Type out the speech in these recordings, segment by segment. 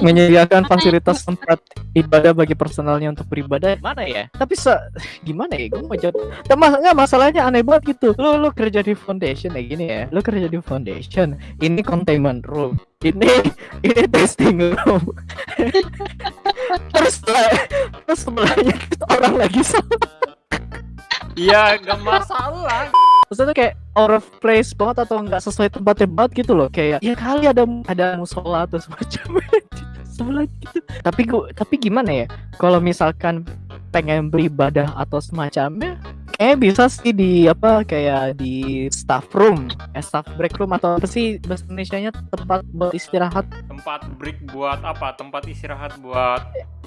Menyediakan fasilitas tempat ibadah bagi personalnya untuk beribadah. Mana ya? Tapi se gimana ya? Gue mau jawab. Tapi mas- nggak, masalahnya aneh banget gitu. Lu lu kerja di foundation kayak gini ya. Lu kerja di foundation. Ini containment room. Ini ini testing room. Terus terus sebelahnya orang lagi sama. Iya, gak masalah. Maksudnya kayak out of place banget atau nggak sesuai tempatnya banget gitu loh. Kayak ya kali ada ada musola atau semacamnya sebelah gitu. Tapi gua tapi gimana ya? Kalau misalkan pengen beribadah atau semacamnya kayak bisa sih di apa kayak di staff room. Eh, staff break room atau apa sih bahasa Indonesia nya tempat buat istirahat. Tempat break buat apa? Tempat istirahat buat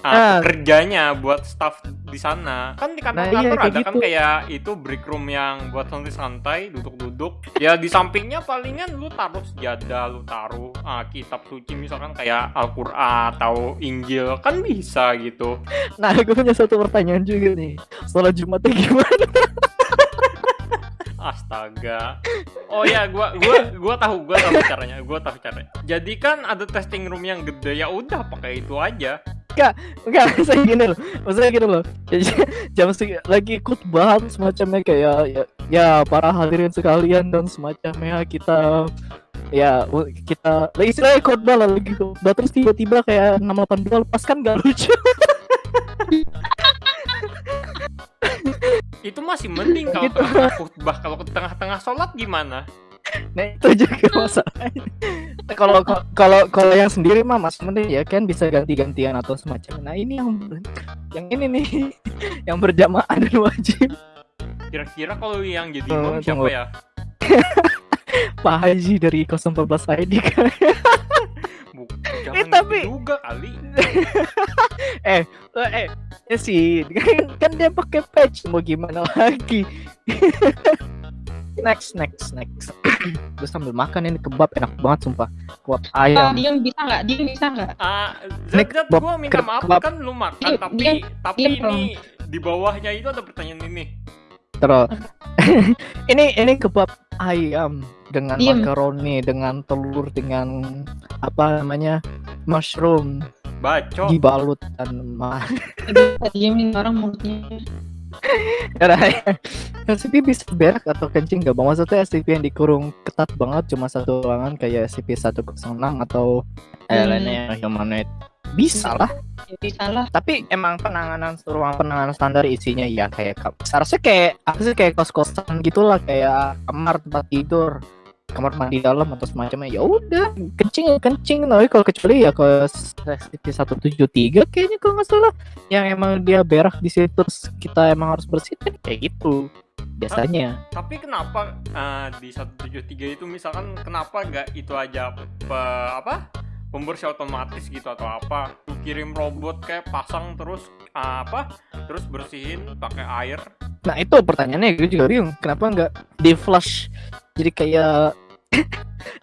Ah. ah, kerjanya buat staff di sana. Kan di Nah, kantor-kantor iya, kayak ada kan gitu. kayak itu break room yang buat santai-santai, duduk-duduk. Ya di sampingnya palingan lu taruh sejadah, lu taruh ah, kitab suci misalkan kayak Al-Qur'an atau Injil kan bisa gitu. nah gue punya satu pertanyaan juga nih sholat jumatnya gimana Astaga. Oh ya, gua gua gua tahu, gua tahu caranya. Gua tahu caranya. Jadi kan ada testing room yang gede ya udah pakai itu aja. Enggak, saya gini loh. Maksudnya gini loh. Jam segi lagi khutbah semacamnya kayak ya, ya para hadirin sekalian dan semacamnya kita ya kita lagi istilahnya khutbah lah lagi khutbah terus tiba-tiba kayak 682 lepas kan gak lucu. Itu masih mending kalau Gitu. tengah khutbah. Kalau ke tengah-tengah sholat gimana? Nah itu juga masalahnya. Nah, Kalau kalau kalau yang sendiri mah masih mending ya kan bisa ganti-gantian atau semacam. Nah ini yang yang ini nih yang berjamaah dan wajib. Kira-kira kalau yang jadi imam siapa tunggu. ya? Pak Haji dari 014 ID kan. Jangan tapi- gitu juga kali. eh eh ya sih kan, kan dia pakai patch mau gimana lagi next next next gue sambil makan ini kebab enak banget sumpah kebab ayam Diem bisa nggak? Diem bisa nggak? Zat, kebab- gua minta maaf kebab. kan lu makan Diam, tapi diam, tapi diam, ini di bawahnya itu ada pertanyaan ini. terus ini ini kebab ayam dengan Diem. makaroni dengan telur dengan apa namanya mushroom Bacot. dibalut dan ma Bisa diemin orang mulutnya. SCP bisa berak atau kencing gak bang? Maksudnya SCP yang dikurung ketat banget cuma satu ruangan kayak SCP-106 atau eh, Hmm. lainnya yang humanoid bisa lah Ya, bisa lah. tapi emang penanganan ruang penanganan standar isinya ya kayak seharusnya kayak apa sih kayak kos-kosan gitulah kayak kamar tempat tidur kamar mandi dalam atau semacamnya ya udah kencing kencing tapi kalau kecuali ya ke SCP 173 kayaknya kalau nggak salah yang emang dia berak di situ terus kita emang harus bersihin kayak gitu biasanya Tapi kenapa ah, di 173 itu misalkan kenapa gak itu aja pe- apa? Pembersih otomatis gitu atau apa? Kirim robot kayak pasang terus ah, apa? Terus bersihin pakai air. Nah itu pertanyaannya gue juga bingung kenapa nggak di flush jadi kayak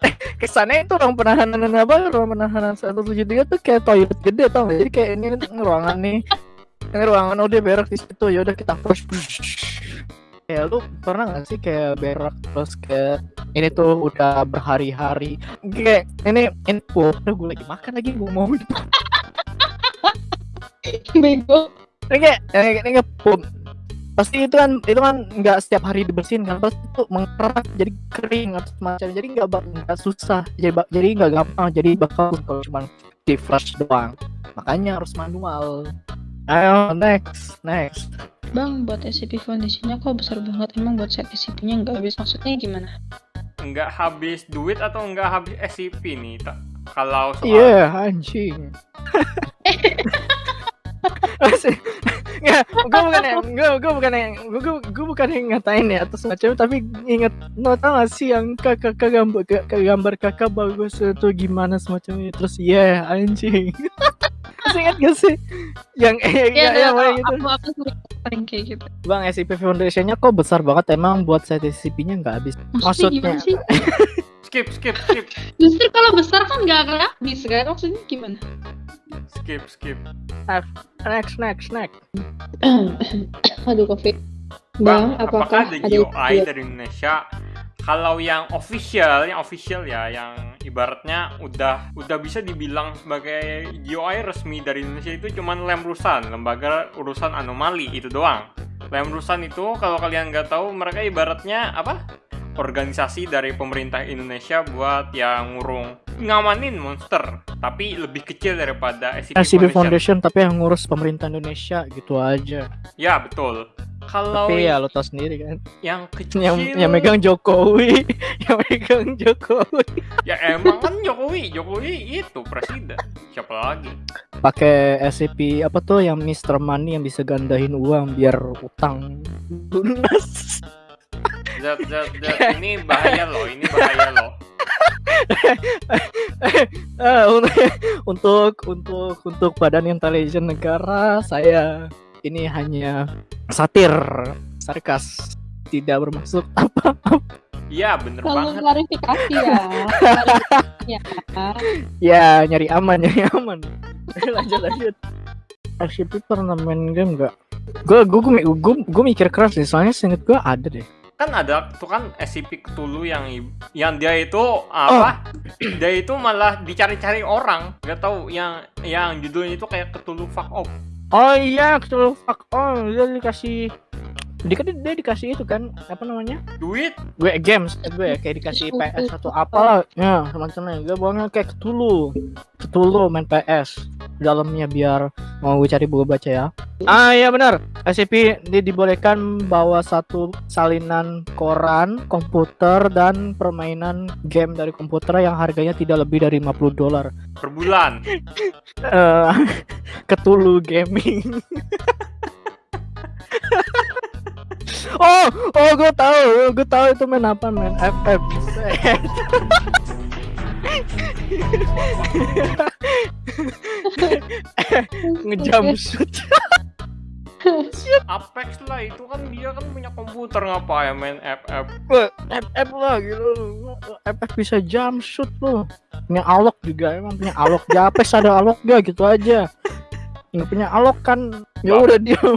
eh, kesannya itu ruang penahanan apa ruang penahanan 173 tuh kayak toilet gede tau gak? jadi kayak ini ruangan nih ini ruangan udah berak di situ ya udah kita flush kayak lu pernah gak sih kayak berak terus kayak ini tuh udah berhari-hari kayak ini ini oh, udah gue lagi makan lagi gue mau. Bego. ini kayak ini, kayak pum pasti itu kan itu kan nggak setiap hari dibersihin kan pasti itu mengerak jadi kering atau semacam jadi nggak nggak susah jadi jadi nggak gampang jadi bakal kalau cuma di flash doang makanya harus manual ayo next next Bang, buat SCP Foundation-nya kok besar banget? Emang buat set SCP-nya nggak habis? Maksudnya gimana? Nggak habis duit atau nggak habis SCP nih? Ta- Kalau soal iya anjing Masih- Nggak, gue bukan yang, gue, gue bukan yang, gue, gue, gue bukan yang ngatain ya atau semacam, tapi inget, no tau gak sih yang kakak, kakak gambar, kakak gambar kakak bagus itu gimana semacamnya, terus yeah anjing, masih inget gak sih, yang, eh, ya, ya, tahu. gitu, Aku aku sering, sering kayak gitu. bang SCP Foundation-nya kok besar banget, emang buat set SCP-nya nggak habis, Maksudnya, Maksudnya- skip skip skip Justru kalau besar kan nggak akan habis kan? Maksudnya gimana? Skip skip. next, next, next, Aduh, covid. Bang, Bang, apakah apakah ada GOI dari Indonesia Kalau yang official, yang official ya, yang ibaratnya udah udah bisa dibilang sebagai GUI resmi dari Indonesia itu cuman Lemrusan, lembaga urusan anomali itu doang. Lemrusan itu kalau kalian nggak tahu mereka ibaratnya apa? Organisasi dari pemerintah Indonesia buat yang ngurung ngamanin monster, tapi lebih kecil daripada SCP, SCP Foundation. Foundation tapi yang ngurus pemerintah Indonesia gitu aja. Ya betul. Kalau Tapi ya lo tau sendiri kan. yang kecil, Yang yang megang Jokowi, yang megang Jokowi. ya emang kan Jokowi, Jokowi itu presiden. Siapa lagi? Pakai SCP apa tuh yang Mr. Money yang bisa gandahin uang biar utang lunas. Zat, zat, zat. Ini bahaya loh, ini bahaya loh. Eh, untuk untuk untuk untuk badan intelijen negara saya ini hanya satir sarkas tidak bermaksud apa Iya bener Kalau banget. klarifikasi ya. Klarifikasi ya. ya nyari aman nyari aman lanjut lanjut SCP pernah main game nggak gue gue gue gue mikir keras sih soalnya seinget gue ada deh Kan ada tuh kan SCP Cthulhu yang yang dia itu apa? Dia itu malah dicari-cari orang. Gak tahu yang yang judulnya itu kayak Cthulhu fuck off. oh iya betul fuck oh dia dikasih dia kan dia dikasih itu kan apa namanya? Duit. Gue games eh, gue kayak dikasih PS atau apalah. Ya semacamnya gue bawanya kayak ketulu ketulu main PS dalamnya biar mau gue cari buku baca ya. Ah iya benar. SCP dia dibolehkan bawa satu salinan koran komputer dan permainan game dari komputer yang harganya tidak lebih dari 50 dolar. Per bulan. Eh, ketulu gaming oh oh gue tahu gue tahu itu main apa main FF ngejam shoot. Apex lah itu kan dia kan punya komputer ngapain main FF. FF lah gitu. FF bisa jump shoot loh. Punya alok juga emang punya alok. Di Apex ada alok gak gitu aja nggak punya alok kan ya udah dia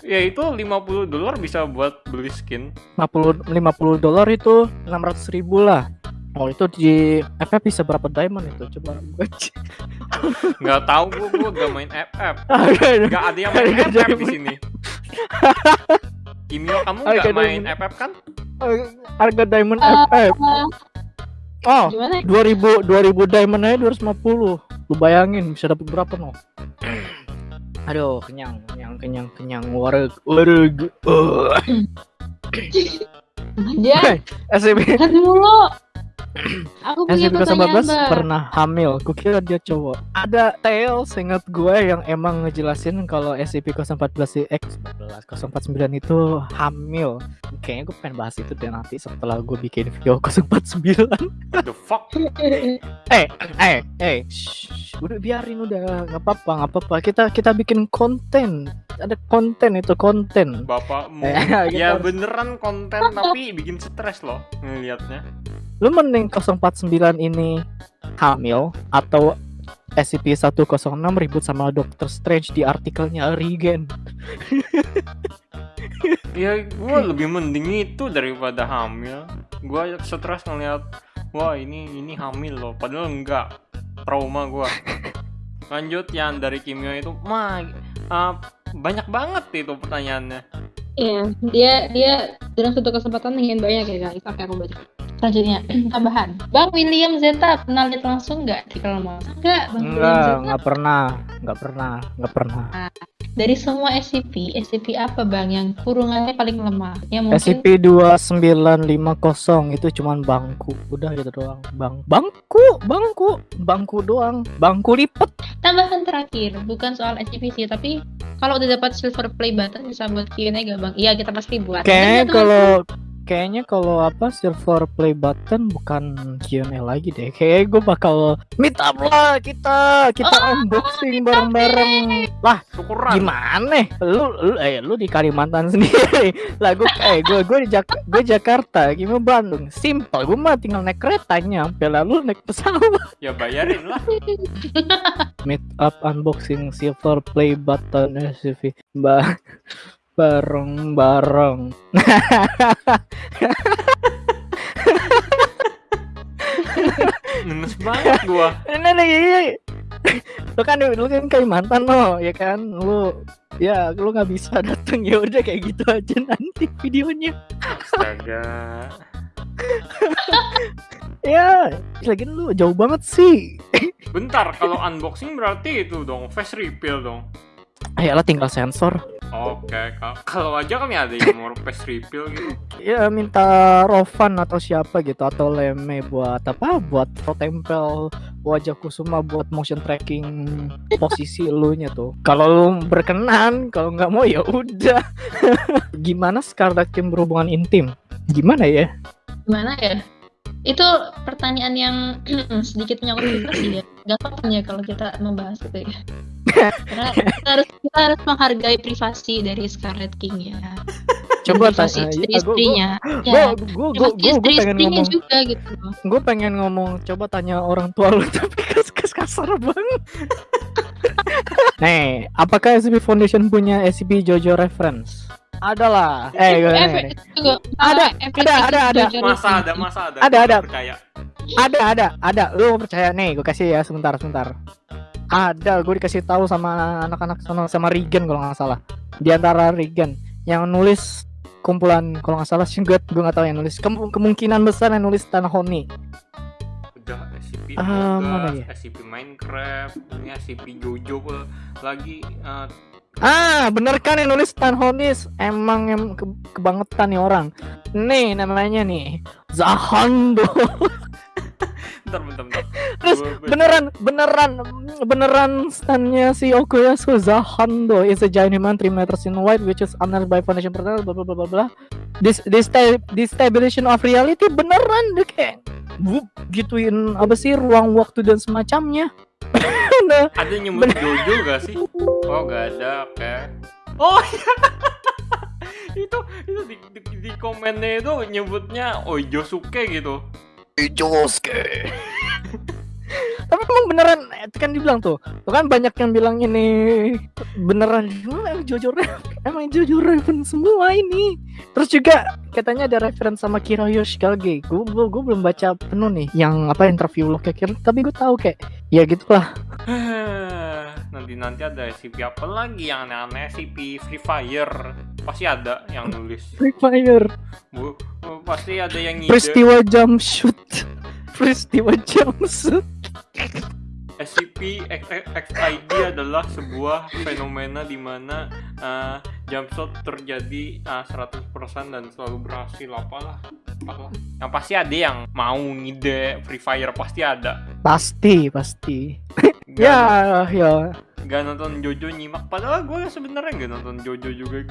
Ya itu 50 dolar bisa buat beli skin. 50 50 dolar itu 600 ribu lah Oh itu di FF bisa berapa diamond itu coba gue cek. Nggak tahu gua gua gak main FF. Gak ada yang main FF di sini. Kimio kamu Harga nggak main diamond. FF kan? harga diamond Eh, FF oh Gimana? 2000 2000 diamond aja 250 lu bayangin bisa dapat berapa no aduh kenyang kenyang kenyang kenyang wareg wareg uh. Aja, SCP kan mulu. Aku punya SCP pertanyaan, 19 Mbak. pernah hamil. Kukira dia cowok. Ada tale seingat gue yang emang ngejelasin kalau SCP-014 X 049 itu hamil. Kayaknya gue pengen bahas itu deh nanti setelah gue bikin video 049 The fuck? eh eh eh. Shh, udah biarin udah. Nggak apa-apa nggak apa-apa. Kita kita bikin konten. Ada konten itu konten. Bapakmu. Eh, ya beneran konten tapi bikin stres loh ngelihatnya. Lu mending 049 ini hamil atau SCP-106 ribut sama Doctor Strange di artikelnya Regen Ya gue lebih mending itu daripada hamil. Gue stres ngeliat wah ini ini hamil loh. Padahal enggak. Trauma gue. Lanjut yang dari kimia itu mah uh, banyak banget itu pertanyaannya. Iya, dia dia dalam satu kesempatan ingin banyak ya guys. Oke, aku baca. Selanjutnya, tambahan. Bang William Zeta pernah lihat langsung nggak di kalau mau? Enggak, Bang William enggak Zeta. nggak pernah nggak pernah nggak pernah Dari semua SCP, SCP apa Bang yang kurungannya paling lemah? Yang mungkin SCP-2950 itu cuman bangku udah gitu doang bang bangku bangku bangku doang bangku lipet tambahan terakhir, bukan soal SCP sih, tapi kalau udah dapat silver play button bisa buat Q&A gak Bang? Iya, kita pasti buat. Kayaknya teman-teman. kalau kayaknya kalau apa silver play button bukan Q&A lagi deh. Kayaknya gue bakal meet up lah kita kita Oh, unboxing bareng-bareng. Lah Syukuran. gimana? Lu lu eh lu di Kalimantan sendiri. Lah gue eh gue gue di Jak gue Jakarta, gimana Bandung? Simple, gue mah tinggal naik kereta nyampe lalu naik pesawat. Ya bayarin lah. Meet up unboxing silver play button SCV. Ba bareng-bareng. Ngenes banget gua. Nah, iya. lu kan lu kan Kalimantan lo ya kan lu ya lu nggak bisa dateng ya udah kayak gitu aja nanti videonya Astaga. ya lagi lu jauh banget sih Bentar, kalau unboxing berarti itu dong, face reveal dong. Ayolah tinggal sensor Oke, ka- kalau aja kami ada yang mau face reveal gitu. ya minta Rovan atau siapa gitu atau Leme buat apa buat foto tempel wajah Kusuma buat motion tracking posisi lu nya tuh kalau lu berkenan kalau nggak mau ya udah gimana Scarlet Kim berhubungan intim gimana ya Gimana ya? Itu pertanyaan yang sedikit menyangkut privasi ya. Gak apa-apa ya kalau kita membahas itu ya. Karena kita harus, kita harus menghargai privasi dari Scarlet King ya. coba privasi tanya ya, gua- istri-istrinya. gua Ya, gua, gua pengen istri-istrinya ngomong juga gitu. gue pengen ngomong coba tanya orang tua lu tapi kas kas kasar banget nih apakah SCP Foundation punya SCP Jojo reference ada lah eh gue Ada, ada, ada, ada. Masa ada, masa ada. Ada, ada. Percaya. ada ada ada lu percaya nih gue kasih ya sebentar sebentar ada gue dikasih tahu sama anak-anak sama sama Regan kalau nggak salah di antara Regan yang nulis kumpulan kalau nggak salah sih gue gue nggak tahu yang nulis Kem- kemungkinan besar yang nulis Tanah Honi Udah SCP Ah, Among mana ya? SCP Minecraft, ini SCP Jojo pula lagi eh, Ah, bener kan yang nulis Stan Honis? Emang em ke- kebangetan nih orang. Nih namanya nih Zahando. bentar bentar bentar. Gua- beneran beneran beneran stannya si Okuyasu Zahando is a giant human 3 meters in wide which is honored by foundation partner bla bla bla bla bla. This this destabilization of reality beneran deh kayak wup, gituin apa sih ruang waktu dan semacamnya. nah, Ada nyebut Jojo gak sih? Oh gak ada, oke. Oh iya. itu itu di, di, di komennya itu nyebutnya Ojosuke gitu. Josuke. Tapi emang beneran eh, kan dibilang tuh, tuh kan banyak yang bilang ini beneran emang Raven, emang Jojo Raven semua ini. Terus juga katanya ada reference sama Kiroyo Shikage. Gue gue belum baca penuh nih yang apa interview lo kayak Kiro, tapi gue tahu kayak ya gitulah. nanti nanti ada SCP apa lagi yang aneh-aneh SCP Free Fire pasti ada yang nulis Free Fire, Bu, pasti ada yang ngide peristiwa jump shoot, peristiwa jump shoot. SCP XID adalah sebuah fenomena di mana uh, jump shot terjadi uh, 100% dan selalu berhasil apalah apalah. Yang pasti ada yang mau ngide Free Fire pasti ada. Pasti pasti. Ya ya. gak nonton Jojo nyimak padahal gue sebenarnya gak nonton Jojo juga